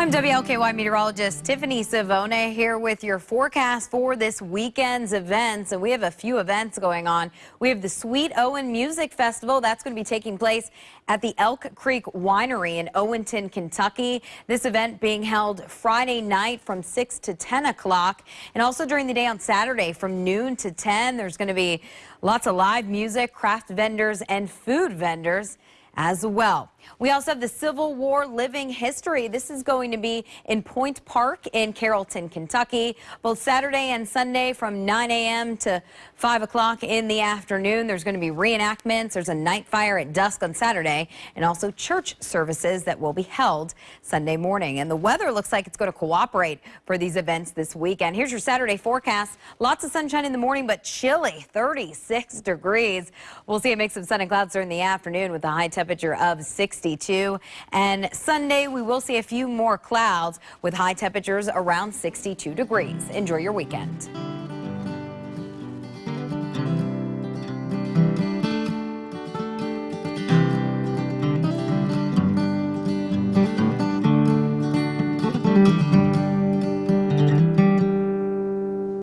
I'm WLKY meteorologist Tiffany Savona here with your forecast for this weekend's events. And we have a few events going on. We have the Sweet Owen Music Festival. That's going to be taking place at the Elk Creek Winery in Owenton, Kentucky. This event being held Friday night from 6 to 10 o'clock. And also during the day on Saturday from noon to 10. There's going to be lots of live music, craft vendors, and food vendors as well. We also have the Civil War living history. This is going to be in Point Park in Carrollton, Kentucky, both Saturday and Sunday from 9 a.m. to 5 o'clock in the afternoon. There's going to be reenactments. There's a night fire at dusk on Saturday and also church services that will be held Sunday morning. And the weather looks like it's going to cooperate for these events this weekend. Here's your Saturday forecast. Lots of sunshine in the morning, but chilly, 36 degrees. We'll see a mix of sun and clouds during the afternoon with a high temperature of 62. And Sunday, we will see a few more clouds with high temperatures around 62 degrees. Enjoy your weekend.